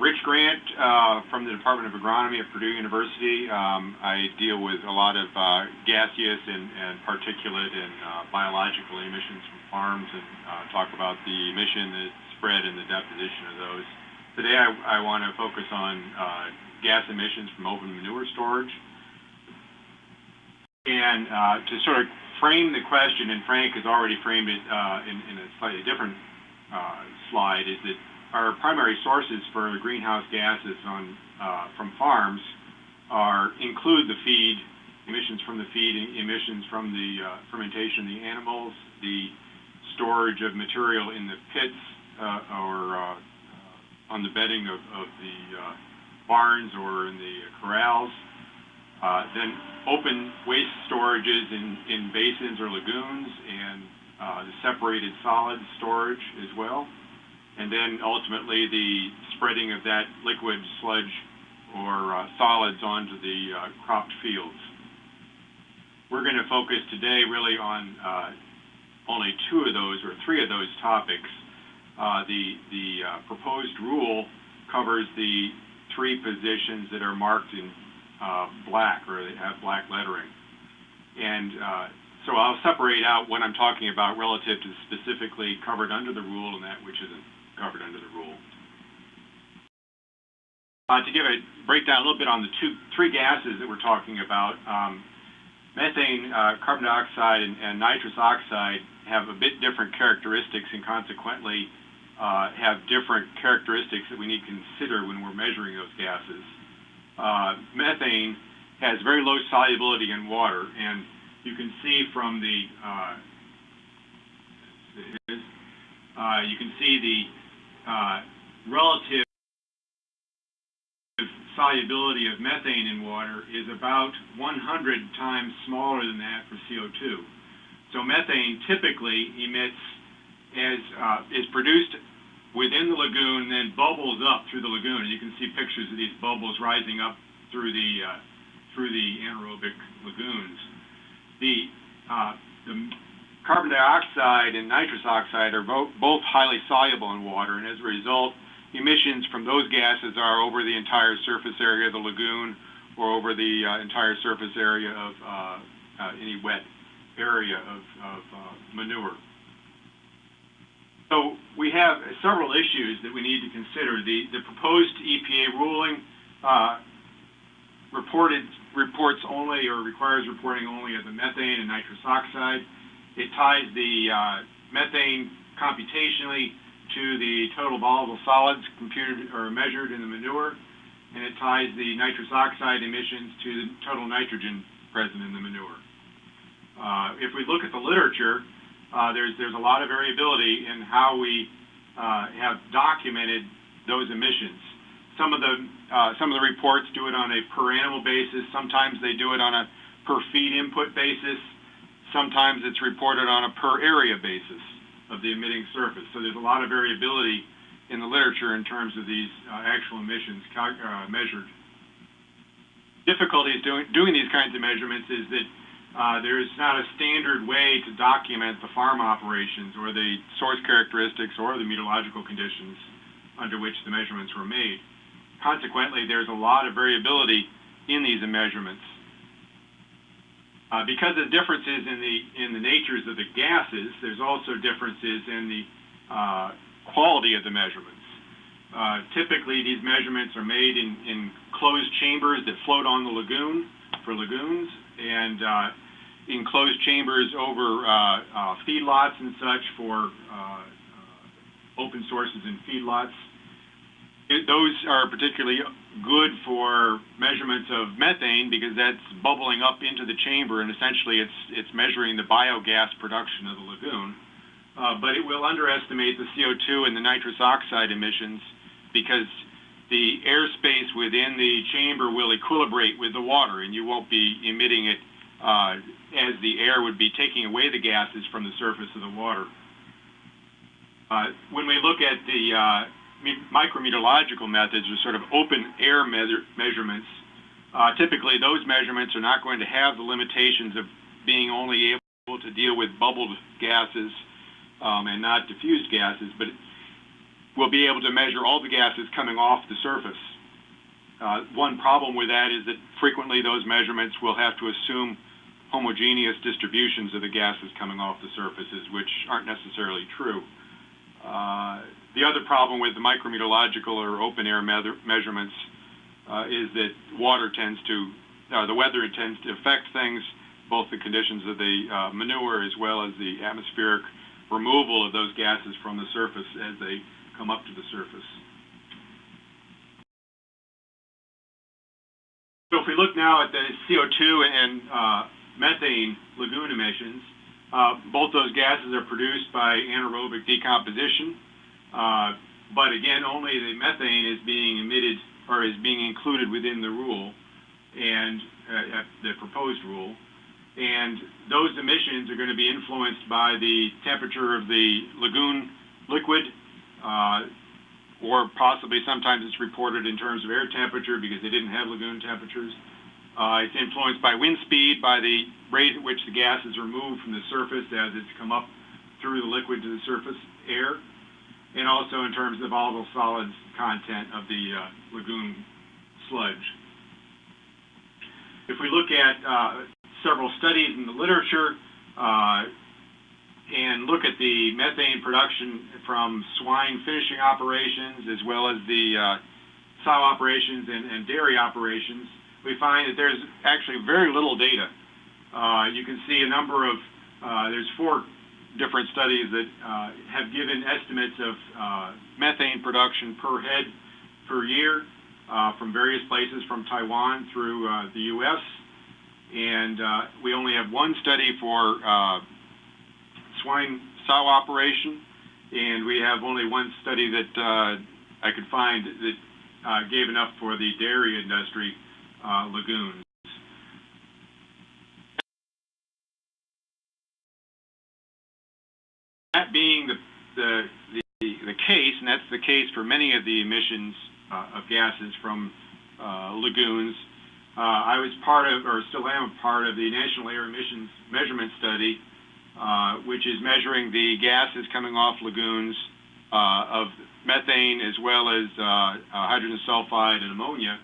Rich Grant uh, from the Department of Agronomy at Purdue University. Um, I deal with a lot of uh, gaseous and, and, particulate and uh, biological emissions from farms and uh, talk about the emission, the spread, and the deposition of those. Today I, I want to focus on uh, gas emissions from open manure storage. And uh, to sort of frame the question, and Frank has already framed it in, in, a slightly different slide, is that our primary sources for greenhouse gases on, uh, from farms are include the feed, emissions from the feed, emissions from the uh, fermentation of the animals, the storage of material in the pits uh, or uh, uh, on the bedding of, of the uh, barns or in the corrals, then open waste storages in, in basins or lagoons and the separated solid storage as well and then ultimately the spreading of that liquid sludge or uh, solids onto the uh, cropped fields. We're going to focus today really on uh, only two of those or three of those topics. Uh, the the uh, proposed rule covers the three positions that are marked in uh, black or they have black lettering. And so I'll separate out what I'm talking about relative to specifically covered under the rule and that which isn't covered under the rule. Uh, to give a breakdown a little bit on the two, three gases that we're talking about, um, methane, uh, carbon dioxide, and, and, nitrous oxide have a bit different characteristics and consequently uh, have different characteristics that we need to consider when we're measuring those gases. Uh, methane has very low solubility in water, and you can see from the uh, uh, you can see the uh, relative solubility of methane in water is about 100 times smaller than that for CO2. So methane typically emits as uh, is produced within the lagoon, then bubbles up through the lagoon. And you can see pictures of these bubbles rising up through the uh, through the anaerobic lagoons. The uh, the Carbon dioxide and nitrous oxide are both, highly soluble in water, and as a result, emissions from those gases are over the entire surface area of the lagoon or over the uh, entire surface area of uh, uh, any wet area of, of uh, manure. So we have several issues that we need to consider. The, the proposed EPA ruling uh, reported reports only or requires reporting only of the methane and nitrous oxide. It ties the uh, methane computationally to the total volatile solids computed or measured in the manure, and it ties the nitrous oxide emissions to the total nitrogen present in the manure. Uh, if we look at the literature, uh, there's there's a lot of variability in how we uh, have documented those emissions. Some of the uh, some of the reports do it on a per animal basis. Sometimes they do it on a per feed input basis. Sometimes it's reported on a per area basis of the emitting surface. So there's a lot of variability in the literature in terms of these uh, actual emissions uh, measured. Difficulties doing, doing these kinds of measurements is that uh, there's not a standard way to document the farm operations or the source characteristics or the meteorological conditions under which the measurements were made. Consequently, there's a lot of variability in these measurements. Uh, because of differences in the in the natures of the gases, there's also differences in the uh, quality of the measurements. Uh, typically, these measurements are made in, in closed chambers that float on the lagoon for lagoons, and uh, in closed chambers over uh, uh, feedlots and such for open sources and feedlots. It, those are particularly good for measurements of methane because that's bubbling up into the chamber and essentially it's it's measuring the biogas production of the lagoon. Uh, but it will underestimate the CO2 and the nitrous oxide emissions because the airspace within the chamber will equilibrate with the water and you won't be emitting it uh, as the air would be taking away the gases from the surface of the water. Uh, when we look at the micrometeorological methods are sort of open air measure, measurements. Uh, typically, those measurements are not going to have the limitations of being only able to deal with bubbled gases um, and not diffused gases, but we'll be able to measure all the gases coming off the surface. Uh, one problem with that is that frequently those measurements will have to assume homogeneous distributions of the gases coming off the surfaces, which aren't necessarily true. Uh, the other problem with the micrometeorological or open air me measurements uh, is that water tends to, uh, the weather tends to affect things, both the conditions of the uh, manure as well as the atmospheric removal of those gases from the surface as they come up to the surface. So if we look now at the CO2 and uh, methane lagoon emissions, both those gases are produced by anaerobic decomposition, uh, but again, only the methane is being emitted or is being included within the rule and uh, the proposed rule. And those emissions are going to be influenced by the temperature of the lagoon liquid, uh, or possibly sometimes it's reported in terms of air temperature because they didn't have lagoon temperatures. Uh, it's influenced by wind speed, by the rate at which the gas is removed from the surface as it's come up through the liquid to the surface air, and also in terms of volatile solids content of the uh, lagoon sludge. If we look at uh, several studies in the literature, uh, and look at the methane production from swine finishing operations as well as the uh, sow operations and, and, dairy operations, we find that there's actually very little data. Uh, you can see a number of, uh, there's four different studies that uh, have given estimates of uh, methane production per head per year uh, from various places from Taiwan through the U.S. And we only have one study for swine sow operation, and we have only one study that uh, I could find that uh, gave enough for the dairy industry uh, lagoons. That being the, the, the, the, case, and that's the case for many of the emissions uh, of gases from uh, lagoons, uh, I was part of, or still am a part of the National Air Emissions Measurement Study uh, which is measuring the gases coming off lagoons uh, of methane as well as uh, uh, hydrogen sulfide and ammonia.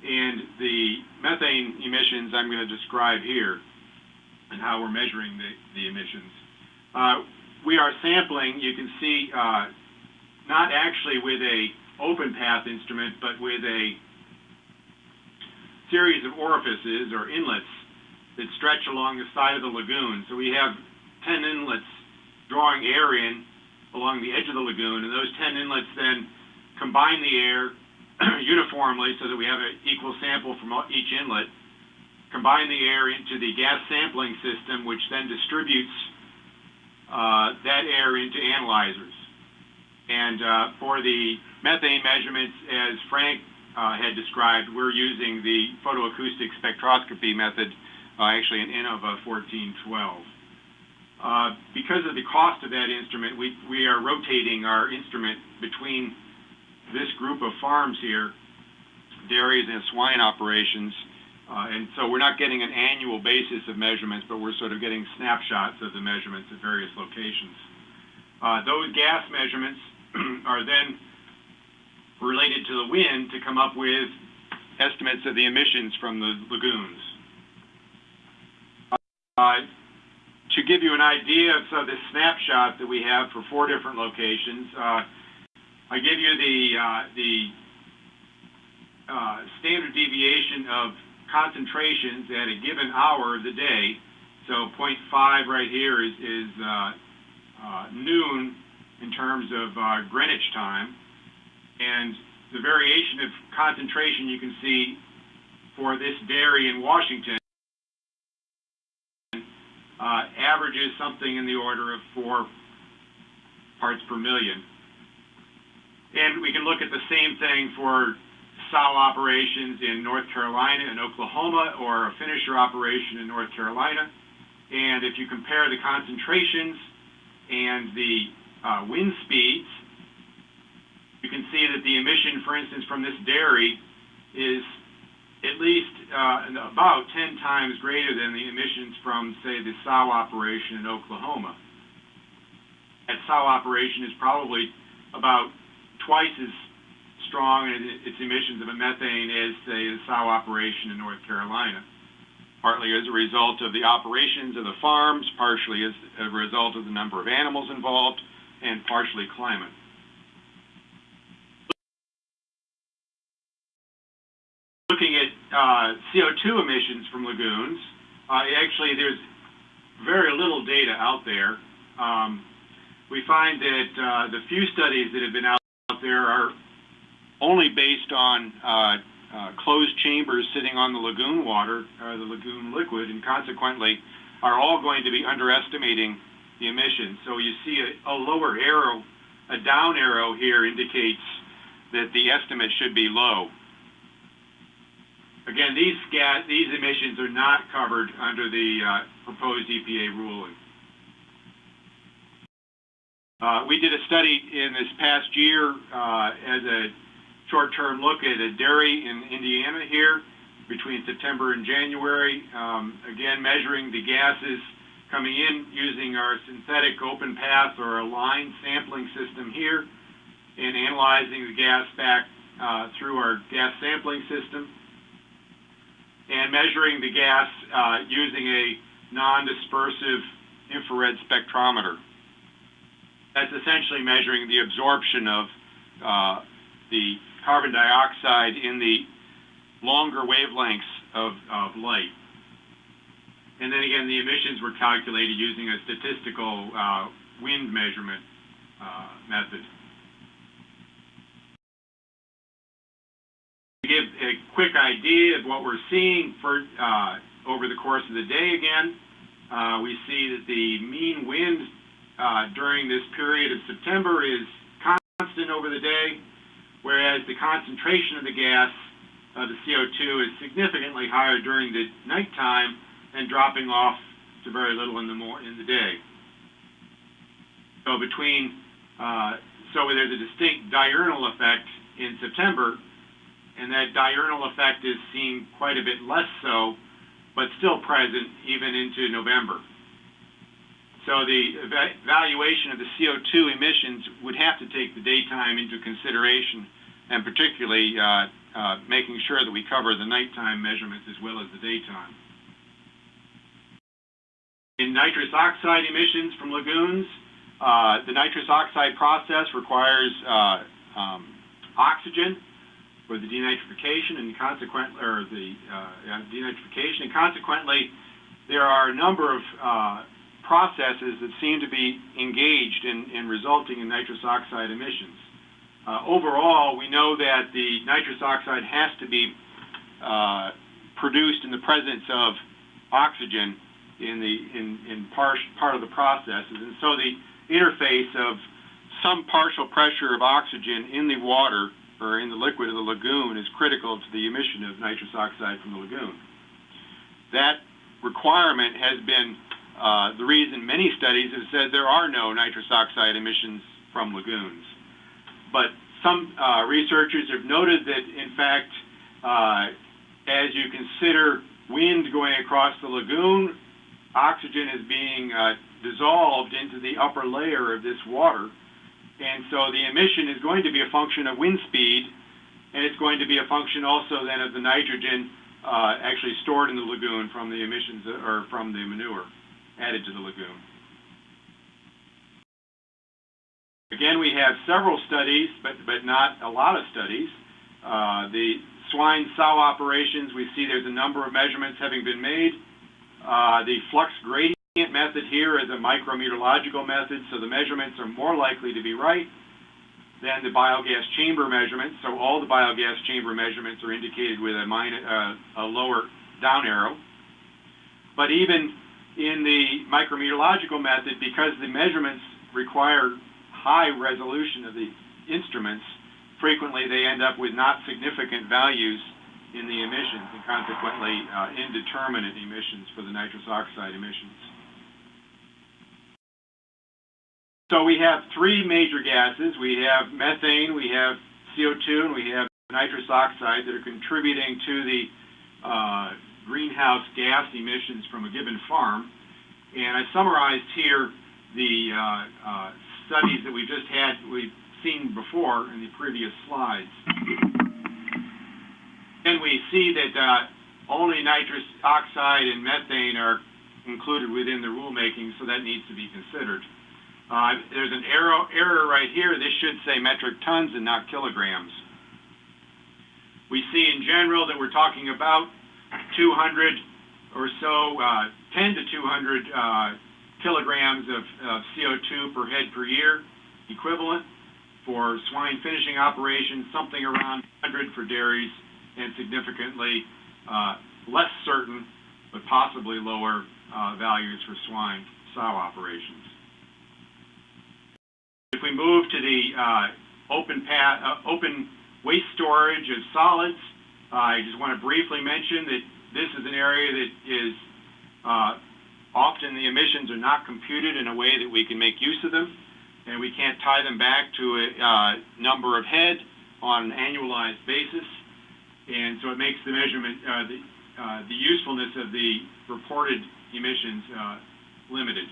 And the methane emissions I'm going to describe here and how we're measuring the, the emissions. Uh, we are sampling, you can see, not actually with a open path instrument, but with a series of orifices or inlets that stretch along the side of the lagoon. So we have 10 inlets drawing air in along the edge of the lagoon, and those 10 inlets then combine the air uniformly so that we have an equal sample from each inlet, combine the air into the gas sampling system, which then distributes uh, that air into analyzers. And uh, for the methane measurements, as Frank uh, had described, we're using the photoacoustic spectroscopy method, uh, actually an INNOVA 1412. Uh, because of the cost of that instrument, we, we are rotating our instrument between this group of farms here, dairies and swine operations, uh, and so we're not getting an annual basis of measurements, but we're sort of getting snapshots of the measurements at various locations. Uh, those gas measurements are then related to the wind to come up with estimates of the emissions from the lagoons. Uh, to give you an idea of so this snapshot that we have for four different locations, I give you the uh, the uh, standard deviation of concentrations at a given hour of the day. So 0.5 right here is, is uh, noon in terms of Greenwich time, and the variation of concentration you can see for this dairy in Washington uh, averages something in the order of four parts per million. And we can look at the same thing for sow operations in North Carolina and Oklahoma or a finisher operation in North Carolina. And if you compare the concentrations and the uh, wind speeds, you can see that the emission, for instance, from this dairy is at least uh, about 10 times greater than the emissions from, say, the sow operation in Oklahoma. That sow operation is probably about twice as strong in its emissions of a methane as, say, the sow operation in North Carolina, partly as a result of the operations of the farms, partially as a result of the number of animals involved, and partially climate. Looking at uh, CO2 emissions from lagoons, uh, actually there's very little data out there. Um, we find that uh, the few studies that have been out there are only based on uh, uh, closed chambers sitting on the lagoon water, or the lagoon liquid, and consequently are all going to be underestimating the emissions. So you see a, a lower arrow, a down arrow here indicates that the estimate should be low. Again, these these emissions are not covered under the uh, proposed EPA ruling. Uh, we did a study in this past year uh, as a short-term look at a dairy in Indiana here between September and January. Um, again, measuring the gases coming in using our synthetic open path or a line sampling system here and analyzing the gas back uh, through our gas sampling system and measuring the gas using a non-dispersive infrared spectrometer. That's essentially measuring the absorption of uh, the carbon dioxide in the longer wavelengths of, of light. And then again, the emissions were calculated using a statistical uh, wind measurement uh, method. To give a quick idea of what we're seeing for uh, over the course of the day again, uh, we see that the mean wind uh, during this period of September is constant over the day, whereas the concentration of the gas, uh, the CO2, is significantly higher during the nighttime and dropping off to very little in the in the day. So between uh, so there's a distinct diurnal effect in September, and that diurnal effect is seen quite a bit less so, but still present even into November. So the evaluation of the CO2 emissions would have to take the daytime into consideration, and particularly uh, uh, making sure that we cover the nighttime measurements as well as the daytime. In nitrous oxide emissions from lagoons, uh, the nitrous oxide process requires um, oxygen for the denitrification and consequently, or the denitrification, and consequently, there are a number of processes that seem to be engaged in, in resulting in nitrous oxide emissions. Uh, overall, we know that the nitrous oxide has to be uh, produced in the presence of oxygen in the in, in part, part of the processes, and so the interface of some partial pressure of oxygen in the water or in the liquid of the lagoon is critical to the emission of nitrous oxide from the lagoon. That requirement has been uh, the reason many studies have said there are no nitrous oxide emissions from lagoons. But some uh, researchers have noted that, in fact, uh, as you consider wind going across the lagoon, oxygen is being uh, dissolved into the upper layer of this water. And so the emission is going to be a function of wind speed, and it's going to be a function also then of the nitrogen uh, actually stored in the lagoon from the emissions or from the manure added to the lagoon. Again, we have several studies, but, but not a lot of studies. Uh, the swine sow operations, we see there's a number of measurements having been made. Uh, the flux gradient method here is a micrometeorological method, so the measurements are more likely to be right than the biogas chamber measurements. So all the biogas chamber measurements are indicated with a, minor, uh, a lower down arrow. But even in the micrometeorological method, because the measurements require high resolution of the instruments, frequently they end up with not significant values in the emissions and consequently uh, indeterminate emissions for the nitrous oxide emissions. So we have three major gases. We have methane, we have CO2, and we have nitrous oxide that are contributing to the uh, greenhouse gas emissions from a given farm. And I summarized here the uh, uh, studies that we've just had, we've seen before in the previous slides. And we see that uh, only nitrous oxide and methane are included within the rulemaking, so that needs to be considered. Uh, there's an arrow, error right here. This should say metric tons and not kilograms. We see in general that we're talking about 200 or so, uh, 10 to 200 uh, kilograms of, of CO2 per head per year equivalent. For swine finishing operations, something around 100 for dairies, and significantly uh, less certain, but possibly lower uh, values for swine sow operations. If we move to the uh, open, uh, open waste storage of solids, I just want to briefly mention that this is an area that is uh, often the emissions are not computed in a way that we can make use of them, and we can't tie them back to a uh, number of head on an annualized basis. And so it makes the measurement, uh, the, uh, the usefulness of the reported emissions uh, limited.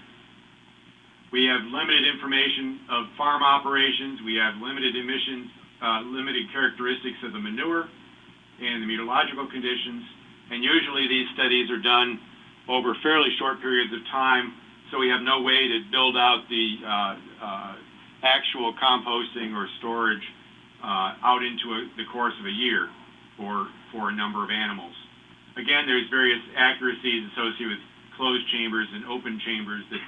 We have limited information of farm operations. We have limited emissions, uh, limited characteristics of the manure and the meteorological conditions. And usually these studies are done over fairly short periods of time, so we have no way to build out the uh, uh, actual composting or storage uh, out into a, the course of a year for, for a number of animals. Again, there's various accuracies associated with closed chambers and open chambers that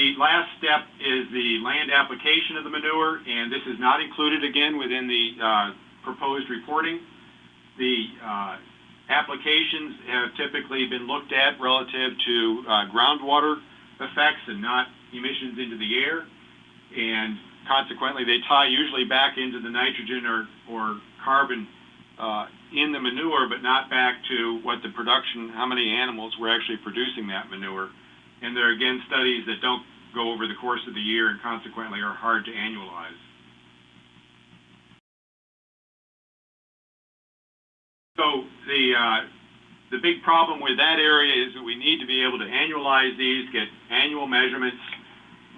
The last step is the land application of the manure, and this is not included again within the uh, proposed reporting. The uh, applications have typically been looked at relative to uh, groundwater effects and not emissions into the air, and consequently they tie usually back into the nitrogen or, or carbon uh, in the manure, but not back to what the production, how many animals were actually producing that manure. And there are again studies that don't go over the course of the year and consequently are hard to annualize. So the uh, the big problem with that area is that we need to be able to annualize these, get annual measurements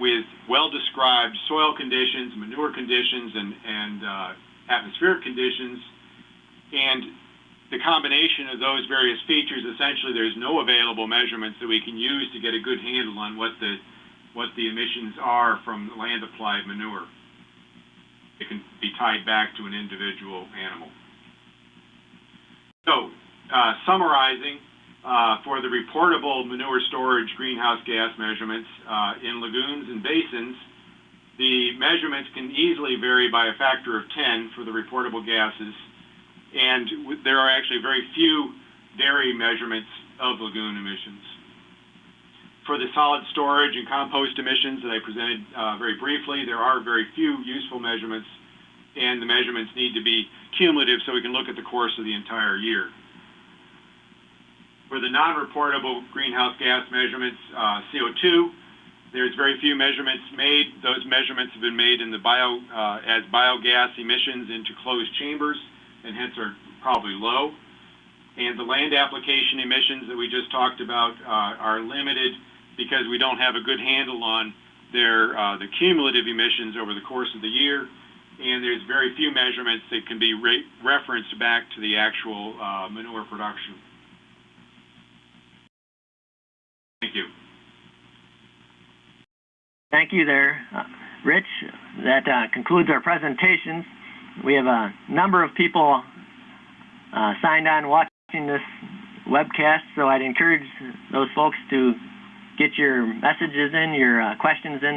with well-described soil conditions, manure conditions, and, and uh, atmospheric conditions. And the combination of those various features, essentially there's no available measurements that we can use to get a good handle on what the, what the emissions are from land applied manure. It can be tied back to an individual animal. So, uh, summarizing, uh, for the reportable manure storage greenhouse gas measurements uh, in lagoons and basins, the measurements can easily vary by a factor of 10 for the reportable gases, and there are actually very few dairy measurements of lagoon emissions. For the solid storage and compost emissions that I presented uh, very briefly, there are very few useful measurements, and the measurements need to be cumulative so we can look at the course of the entire year. For the non-reportable greenhouse gas measurements, uh, CO2, there's very few measurements made. Those measurements have been made in the bio, uh, as biogas emissions into closed chambers, and hence are probably low. And the land application emissions that we just talked about uh, are limited because we don't have a good handle on their uh, the cumulative emissions over the course of the year, and there's very few measurements that can be re referenced back to the actual uh, manure production. Thank you. Thank you there, uh, Rich. That uh, concludes our presentations. We have a number of people uh, signed on watching this webcast, so I'd encourage those folks to get your messages in, your uh, questions in